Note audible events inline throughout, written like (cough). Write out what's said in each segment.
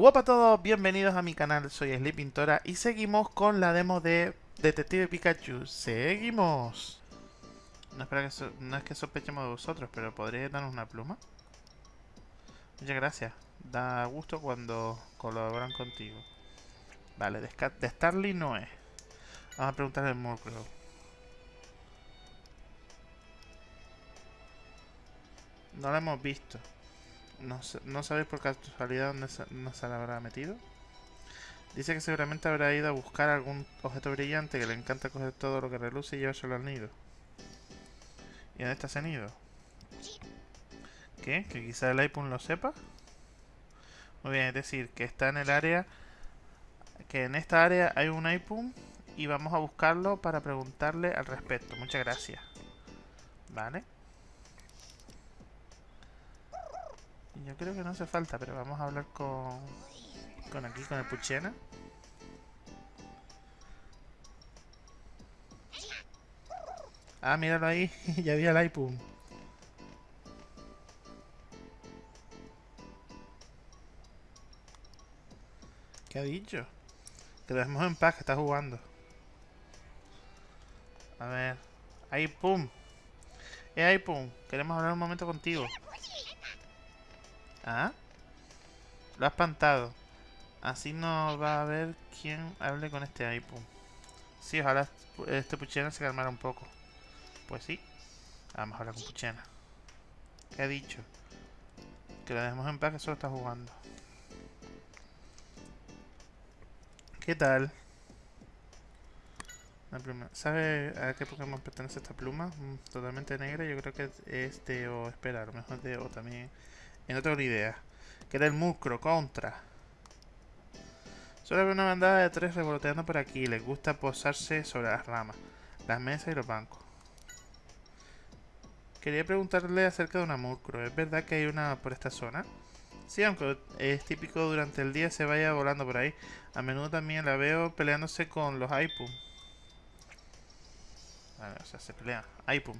Hola a todos, bienvenidos a mi canal, soy Pintora y seguimos con la demo de Detective Pikachu. Seguimos. No, es que sospechemos de vosotros, pero ¿podría darnos una pluma? Muchas gracias. Da gusto cuando colaboran contigo. Vale, de, Starly no es. Vamos a preguntarle al Murkrow. No lo hemos visto. No, no sabéis por casualidad dónde se, no se la habrá metido. Dice que seguramente habrá ido a buscar algún objeto brillante que le encanta coger todo lo que reluce y llevárselo al nido. ¿Y dónde está ese nido? ¿Qué? ¿Que quizá el iPhone lo sepa? Muy bien, es decir, que está en el área... Que en esta área hay un iPhone y vamos a buscarlo para preguntarle al respecto. Muchas gracias. Vale. Yo creo que no hace falta, pero vamos a hablar con... Con aquí, con el Puchena. Ah, míralo ahí. (laughs) ya había el iPhone. ¿Qué ha dicho? Que lo dejemos en paz, que está jugando. A ver. Ahí, pum. Eh, ahí, pum. Queremos hablar un momento contigo. ¿Ah? Lo ha espantado. Así no va a haber quien hable con este ahí, pum. Sí, ojalá este Puchena se calmara un poco. Pues sí. Vamos a hablar con Puchena. ¿Qué ha dicho? Que lo dejemos en paz, que solo está jugando. ¿Qué tal? ¿Sabe a qué Pokémon pertenece esta pluma? Mm, totalmente negra, yo creo que es de O, espera, a lo mejor de O también. Y no tengo ni idea. Que era el Mucro, contra. Solo veo una bandada de tres revoloteando por aquí. Les gusta posarse sobre las ramas, las mesas y los bancos. Quería preguntarle acerca de una Murkrow. ¿Es verdad que hay una por esta zona? Sí, aunque es típico durante el día se vaya volando por ahí. A menudo también la veo peleándose con los Aipum. Vale, o sea, se pelean. Aipum.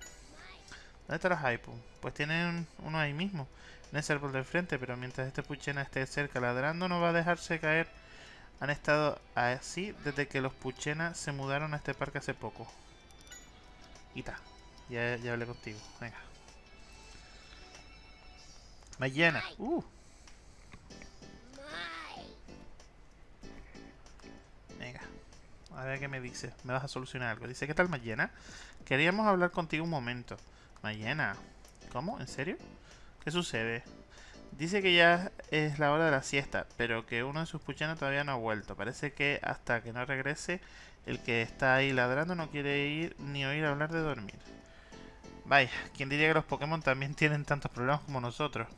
¿Dónde están los Aipum? Pues tienen uno ahí mismo. En ese árbol de frente, pero mientras este Puchena esté cerca ladrando no va a dejarse caer. Han estado así desde que los Puchena se mudaron a este parque hace poco. Ita. Ya, ya hablé contigo. Venga. Mañana. Uh. Venga. A ver qué me dice. Me vas a solucionar algo. Dice, ¿qué tal Mayena? Queríamos hablar contigo un momento. Mayena. ¿Cómo? ¿En serio? ¿Qué sucede? Dice que ya es la hora de la siesta, pero que uno de sus puchanos todavía no ha vuelto. Parece que hasta que no regrese, el que está ahí ladrando no quiere ir ni oír hablar de dormir. Vaya, ¿quién diría que los Pokémon también (laughs) tienen tantos problemas como nosotros?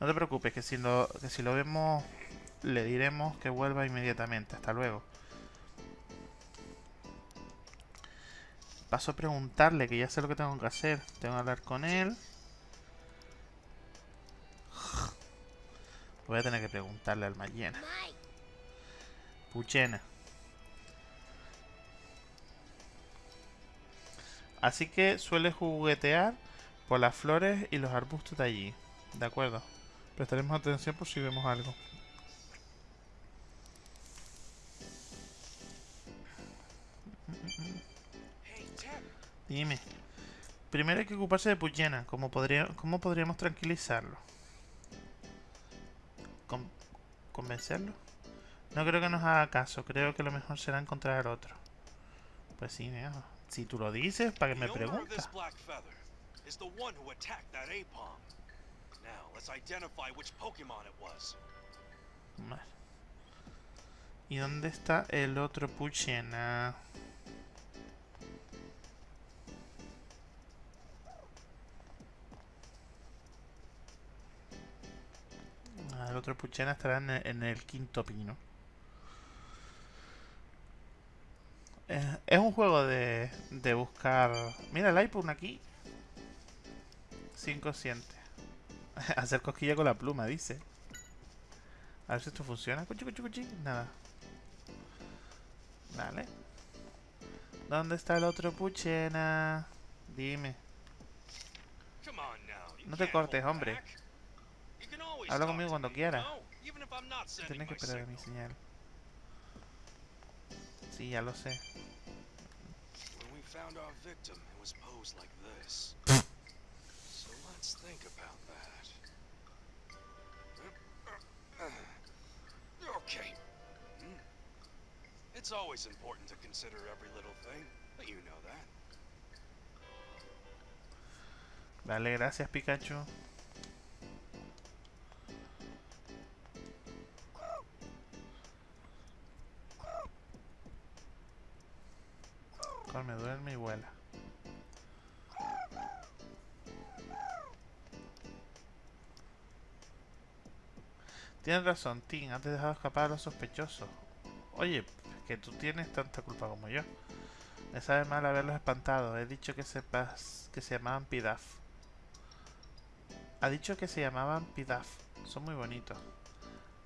No te preocupes, que si lo, que si lo vemos le diremos que vuelva inmediatamente. Hasta luego. Paso a preguntarle, que ya sé lo que tengo que hacer. Tengo que hablar con él. Voy a tener que preguntarle al Mayena. Puchena. Así que suele juguetear por las flores y los arbustos de allí. De acuerdo. Prestaremos atención por si vemos algo. Dime. Primero hay que ocuparse de Puchena. ¿Cómo, podría, ¿Cómo podríamos tranquilizarlo? ¿Convencerlo? No creo que nos haga caso. Creo que lo mejor será encontrar otro. Pues sí, mira. Si tú lo dices, ¿para que me preguntas? ¿Y dónde está el otro Puchena? Ah, el otro Puchena estará en el quinto pino. es un juego de, de buscar... Mira el iPhone aquí. Sin consciente. (laughs) Hacer cosquilla con la pluma, dice. A ver si esto funciona. Cuchi, cuchi, cuchi. Nada. Vale. ¿Dónde está el otro Puchena? Dime. No te cortes, hombre. Habla conmigo cuando sending Tienes que esperar a mi señal. Sí, ya lo sé. Okay. It's always important to consider every little thing, but you know that. Vale, gracias Pikachu. Come, duerme y vuela. Tienes razón, Tim, has dejado escapar a los sospechosos. Oye, que tú tienes tanta culpa como yo. Me sabe mal haberlos espantado. He dicho que sepas que se llamaban Pidaf. Ha dicho que se llamaban Pidaf. Son muy bonitos.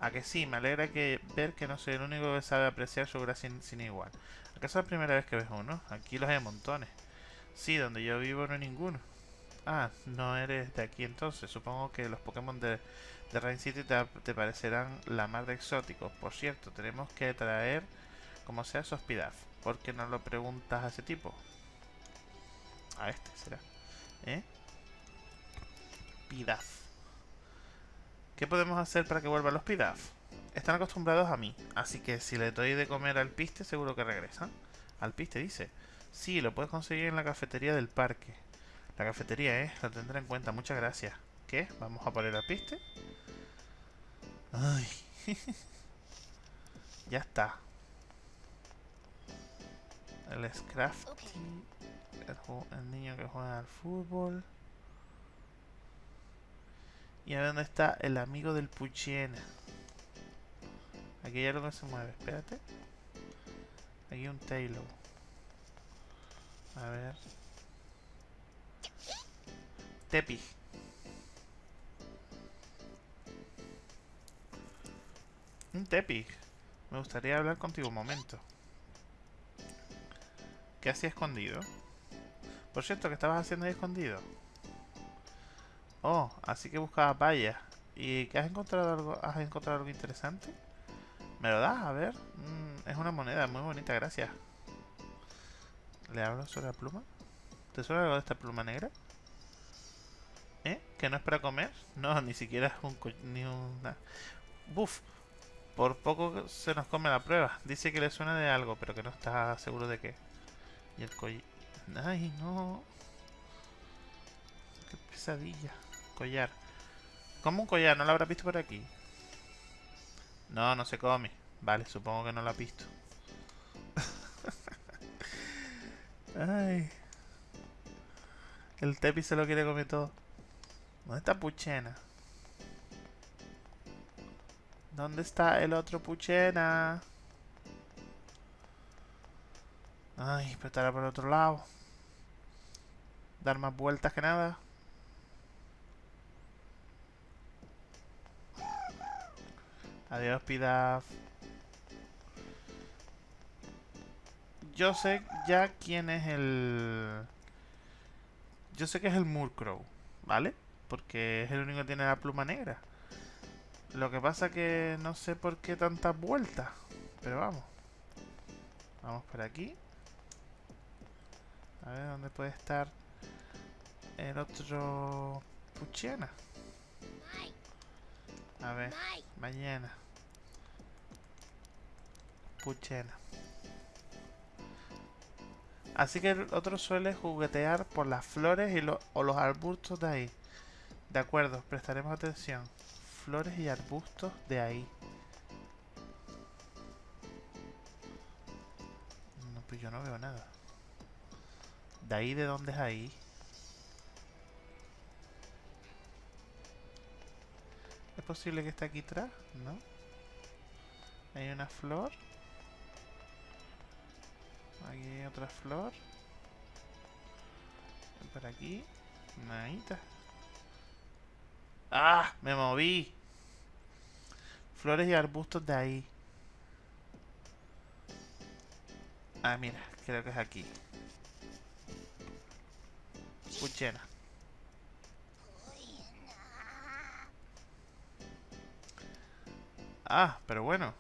A que sí, me alegra que ver que no soy el único que sabe apreciar su gracia sin igual. ¿Acaso es la primera vez que ves uno? Aquí los hay montones. Sí, donde yo vivo no hay ninguno. Ah, no eres de aquí entonces. Supongo que los Pokémon de, de Rain City te, te parecerán la más de exóticos. Por cierto, tenemos que traer como sea esos Pidaf. ¿Por qué no lo preguntas a ese tipo? A este será. ¿Eh? Pidaf. ¿Qué podemos hacer para que vuelvan los Pidaf? Están acostumbrados a mí, así que si le doy de comer al piste seguro que regresan. Al piste dice. Sí, lo puedes conseguir en la cafetería del parque. La cafetería, ¿eh? Lo tendré en cuenta. Muchas gracias. ¿Qué? ¿Vamos a poner al piste? Ay. (laughs) ya está. El Scrafty. El, niño que juega al fútbol. Y a ver dónde está el amigo del Puchiena. Aquí hay algo que se mueve. Espérate. Aquí un Taylor. A ver. Tepi. Un Tepi. Me gustaría hablar contigo un momento. ¿Qué hacía escondido? Por cierto, ¿qué estabas haciendo ahí escondido? Oh, así que buscaba vaya. ¿Y has encontrado algo? ¿Has encontrado algo interesante? ¿Me lo das? A ver. Mm, es una moneda muy bonita, gracias. ¿Le hablo sobre la pluma? ¿Te suena algo de esta pluma negra? ¿Eh? ¿Que no es para comer? No, ni siquiera es un... co- ni una... Buf. Por poco se nos come la prueba. Dice que le suena de algo, pero que no está seguro de qué. Y el collar... Ay, no. Qué pesadilla. Collar. ¿Cómo un collar? ¿No lo habrás visto por aquí? No, no se come. Vale, supongo que no lo has visto. (laughs) Ay. El Tepi se lo quiere comer todo. ¿Dónde está Puchena? ¿Dónde está el otro Puchena? Ay, pero estará por el otro lado. Dar más vueltas que nada. Adiós, Pidaf. Yo sé ya quién es el... Yo sé que es el Murkrow, ¿vale? Porque es el único que tiene la pluma negra. Lo que pasa que no sé por qué tantas vueltas. Pero vamos. Vamos por aquí. A ver dónde puede estar el otro Puchena. A ver, mañana. Puchena. Así que el otro suele juguetear por las flores y lo- o los arbustos de ahí. De acuerdo, prestaremos atención. Flores y arbustos de ahí. No, pues yo no veo nada. ¿De ahí de dónde es ahí? Posible que esté aquí atrás? ¿No? Hay una flor. Aquí hay otra flor. Por aquí. Nadita. ¡Ah! Me moví. Flores y arbustos de ahí. Ah, mira. Creo que es aquí. Puchena. Ah, pero bueno.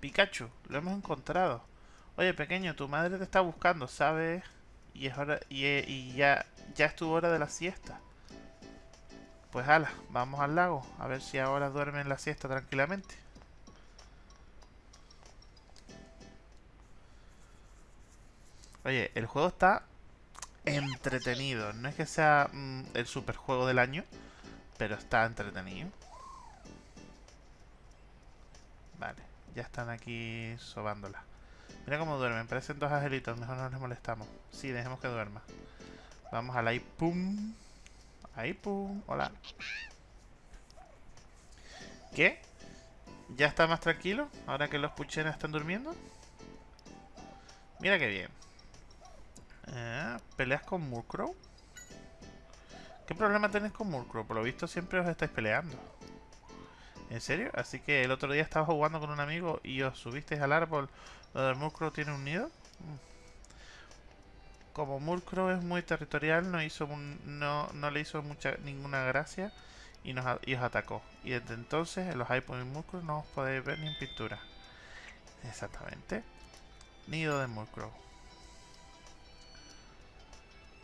Pikachu, lo hemos encontrado. Oye, pequeño, tu madre te está buscando, ¿sabes? Y es hora y, y ya ya es tu hora de la siesta. Pues ala, vamos al lago, a ver si ahora duermen la siesta tranquilamente. Oye, el juego está entretenido. No es que sea mm, el super juego del año, pero está entretenido. Vale, ya están aquí sobándola. Mira cómo duermen, parecen dos angelitos, mejor no les molestamos. Sí, dejemos que duerma. Vamos a la pum. Ahí pum. Hola. ¿Qué? ¿Ya está más tranquilo? Ahora que los puchenas están durmiendo. Mira qué bien. Eh, ¿Peleas con Murkrow? ¿Qué problema tenés con Murkrow? Por lo visto siempre os estáis peleando. ¿En serio? Así que el otro día estaba jugando con un amigo y os subisteis al árbol donde Murkrow tiene un nido. Mm como Murkrow es muy territorial, no hizo no, no le hizo mucha ninguna gracia y nos os atacó. Y desde entonces en los iPods y Murkrow no os podéis ver ni en pintura. Exactamente. Nido de Murkrow.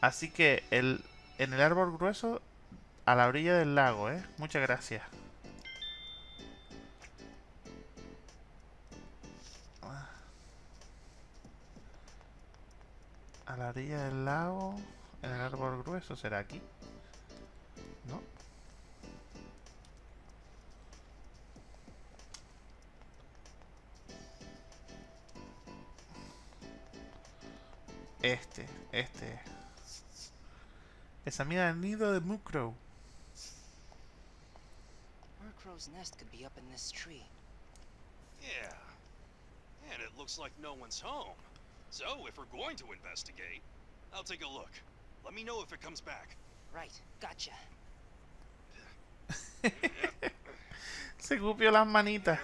Así que el, en el árbol grueso a la orilla del lago, ¿eh? Muchas gracias. A la orilla del lago, en el árbol grueso, ¿será aquí? ¿No? Este, este. Esa mira el nido de Murkrow. Murkrow's nest could be up in this tree. Yeah. And it looks like no one's home. So, if we're going to investigate, I'll take a look. Let me know if it comes back. Right, gotcha. (laughs) Se cupió las manitas.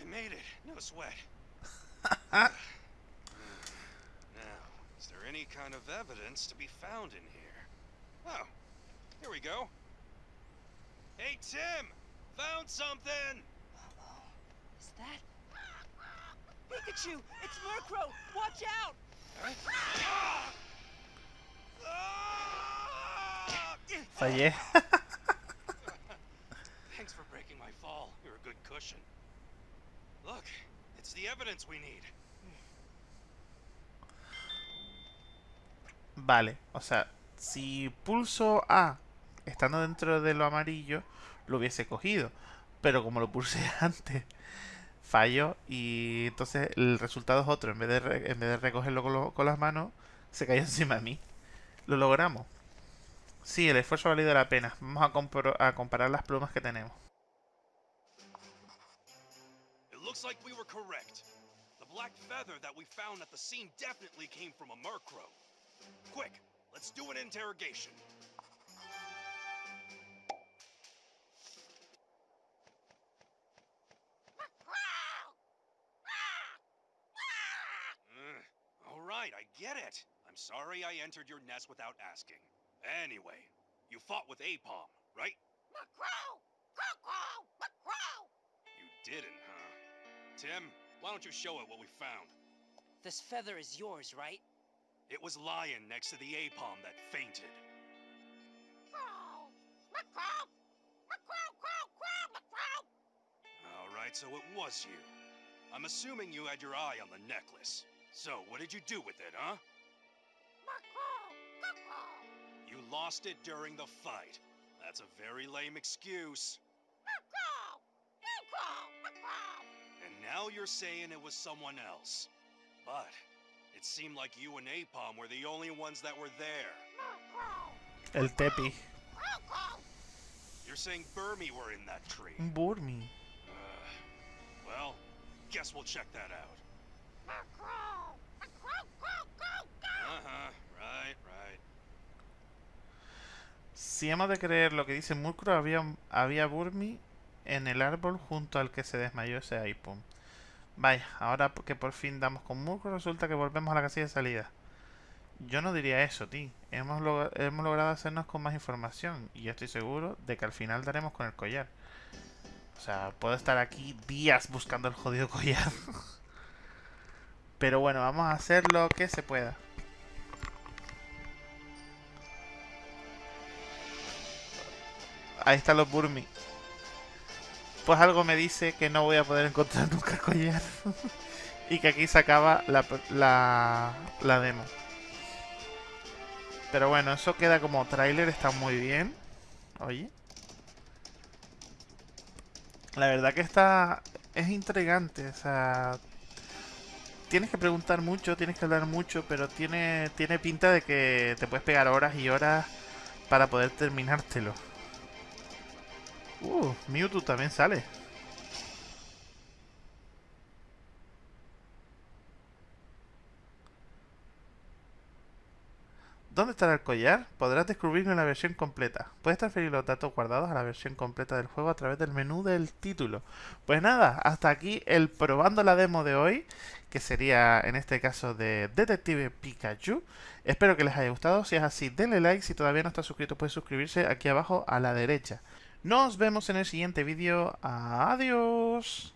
I made it. No sweat. (laughs) Now, is there any kind of evidence to be found in here? Oh, here we go. Hey, Tim! Found something! Uh-oh. Is that... Pikachu! It's Murkrow! Watch out! Fallé. (laughs) Thanks for breaking my fall. You're a good cushion. Look, it's the evidence we need. Vale, o sea, si pulso A estando dentro de lo amarillo, lo hubiese cogido. Pero como lo pulsé (laughs) antes, falló y entonces el resultado es otro. En vez de, en vez de recogerlo con, las manos, se cayó (laughs) encima de mí. Lo logramos. Sí, el esfuerzo ha valido la pena. Vamos a, a comparar las plumas que tenemos. Let's do an interrogation. Uh, all right, I get it. I'm sorry I entered your nest without asking. Anyway, you fought with Apom, right? Crow! You didn't, huh? Tim, why don't you show it what we found? This feather is yours, right? It was Lion next to the Apom that fainted. Crow! McCrow! McCrow! Crow! Crow! McCrow! All right, so it was you. I'm assuming you had your eye on the necklace. So, what did you do with it, huh? You lost it during the fight. That's a very lame excuse. And now you're saying it was someone else. But it seemed like you and Apom were the only ones that were there. El Tepi. You're saying Burmy were in that tree. Burmy. Uh, well, guess we'll check that out. Uh-huh, right, right. Si hemos de creer lo que dice Murkrow, había, había Burmy en el árbol junto al que se desmayó ese Ipum. Vaya, ahora que por fin damos con Murkrow, resulta que volvemos a la casilla de salida. Yo no diría eso, Tim. Hemos, hemos logrado hacernos con más información. Y yo estoy seguro de que al final daremos con el collar. O sea, puedo estar aquí días buscando el jodido collar. (laughs) Pero bueno, vamos a hacer lo que se pueda. Ahí están los Burmi. Pues algo me dice que no voy a poder encontrar (laughs) nunca el collar. (laughs) y que aquí se acaba la, la, la demo. Pero bueno, eso queda como tráiler, está muy bien. Oye. La verdad que está... Es intrigante, o sea... Tienes que preguntar mucho, tienes que hablar mucho, pero tiene, tiene pinta de que te puedes pegar horas y horas para poder terminártelo. Uh, Mewtwo también sale. ¿Dónde estará el collar? Podrás descubrirlo en la versión completa. Puedes transferir los datos guardados a la versión completa del juego a través del menú del título. Pues nada, hasta aquí el probando la demo de hoy, que sería en este caso de Detective Pikachu. Espero que les haya gustado. Si es así, denle like. Si todavía no está suscrito, puede suscribirse aquí abajo a la derecha. Nos vemos en el siguiente vídeo. Adiós.